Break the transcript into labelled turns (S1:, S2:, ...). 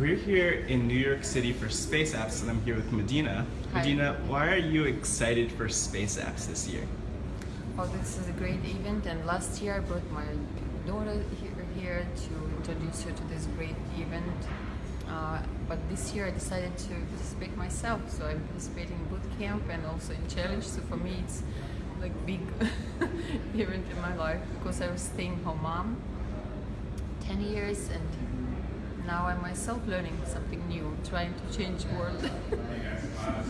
S1: We're here in New York City for Space Apps and I'm here with Medina.
S2: Hi.
S1: Medina, why are you excited for Space Apps this year?
S2: Oh, this is a great event and last year I brought my daughter here, here to introduce her to this great event. Uh, but this year I decided to participate myself, so I'm participating in boot camp and also in challenge. So for me, it's like big event in my life because I was staying home mom 10 years and now I'm myself learning something new, trying to change the world.